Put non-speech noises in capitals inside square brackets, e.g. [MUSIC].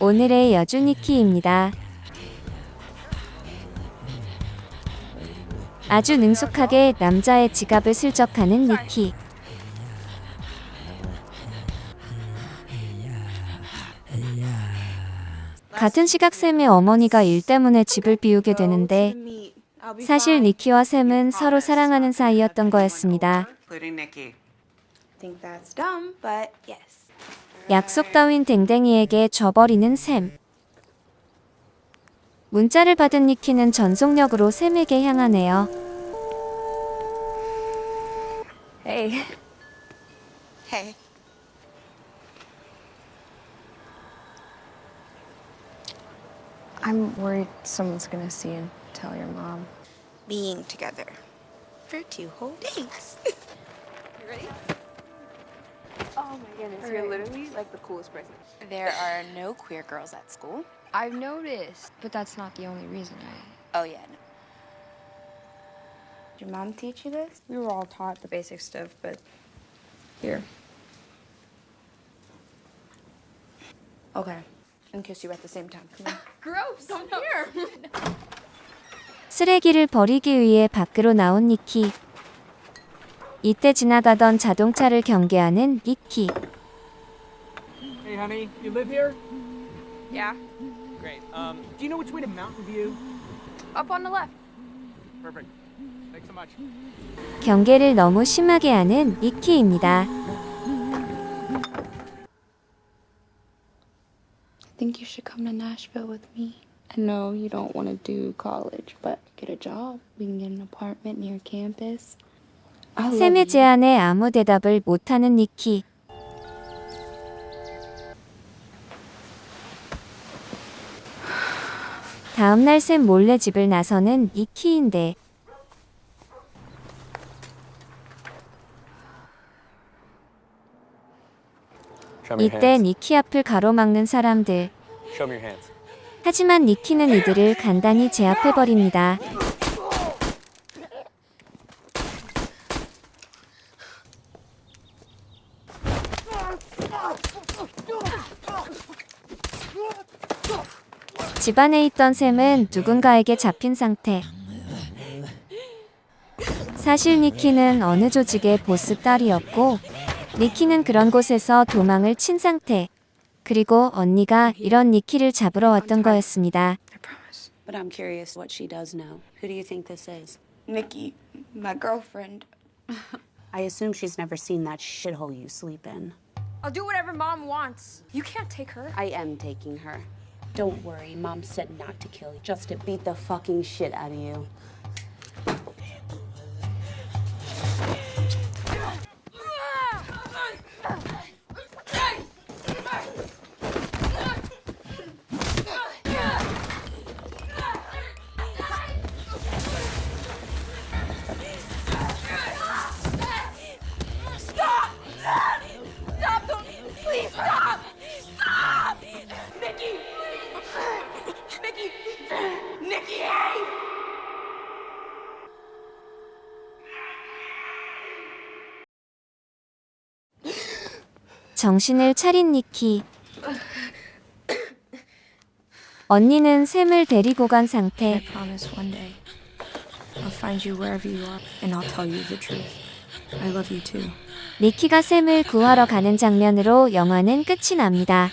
오늘의 여주 니키입니다. 아주 능숙하게 남자의 지갑을 슬쩍하는 니키. 같은 시각 샘의 어머니가 일 때문에 집을 비우게 되는데 사실 니키와 샘은 서로 사랑하는 사이였던 거였습니다. think that's dumb, but yes. 약속 따윈 댕댕이에게 져버리는 샘. 문자를 받은 니키는 전속력으로 샘에게 향하네요. Hey. Hey. I'm worried someone's gonna see and tell your mom. Being together for two whole days. Oh my goodness, you're literally like the coolest person. There are no queer girls at school. I've noticed, but that's not the only reason I. Oh, yeah. No. Did your mom teach you this? We were all taught the basic stuff, but here. Okay. And kiss you at the same time. Come on. [LAUGHS] Gross! Come [LAUGHS] here! [LAUGHS] 쓰레기를 버리기 위해 밖으로 나온 니키. 이때 지나가던 자동차를 경계하는 니키. Hey, honey, you live here? Yeah, Great. Um, do you know which way to Mountain View? up on the left. Perfect. Thanks so much. 경계를 너무 심하게 하는 니키입니다. I think you should come to Nashville with me. I know you don't want to do college, but get a job. We can get an apartment near campus. 샘의. 제안에 아무 대답을 못하는 니키. 다음날 샘 몰래 집을 나서는 니키인데 이때. 니키 앞을 가로막는 사람들. Show me your hands. 하지만 니키는 이들을 간단히 제압해버립니다. 집안에 있던 샘은 누군가에게 잡힌 상태. 사실 니키는 어느 조직의 보스 딸이었고, 니키는 그런 곳에서 도망을 친 상태. 그리고 언니가 이런 니키를 잡으러 왔던 거였습니다. I promise. But I'm curious what she does know. Who do you think this is? Nikki, my girlfriend. I assume she's never seen that shithole you sleep in. I'll do whatever mom wants. You can't take her. I am taking her. Don't worry, mom said not to kill you, just to beat the fucking shit out of you. 정신을 차린 니키. 언니는 샘을 데리고 간 상태. 니키가 샘을 구하러 가는 장면으로 영화는 끝이 납니다.